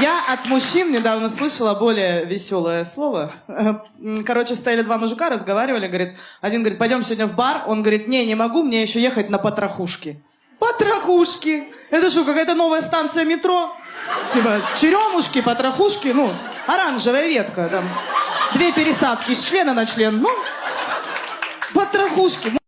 Я от мужчин недавно слышала более веселое слово. Э, короче, стояли два мужика, разговаривали, говорит, один говорит, пойдем сегодня в бар, он говорит, не, не могу, мне еще ехать на потрохушки. Потрохушки? Это что, какая-то новая станция метро? Типа, черемушки, потрохушки, ну, оранжевая ветка, там, две пересадки с члена на член, ну, потрохушки.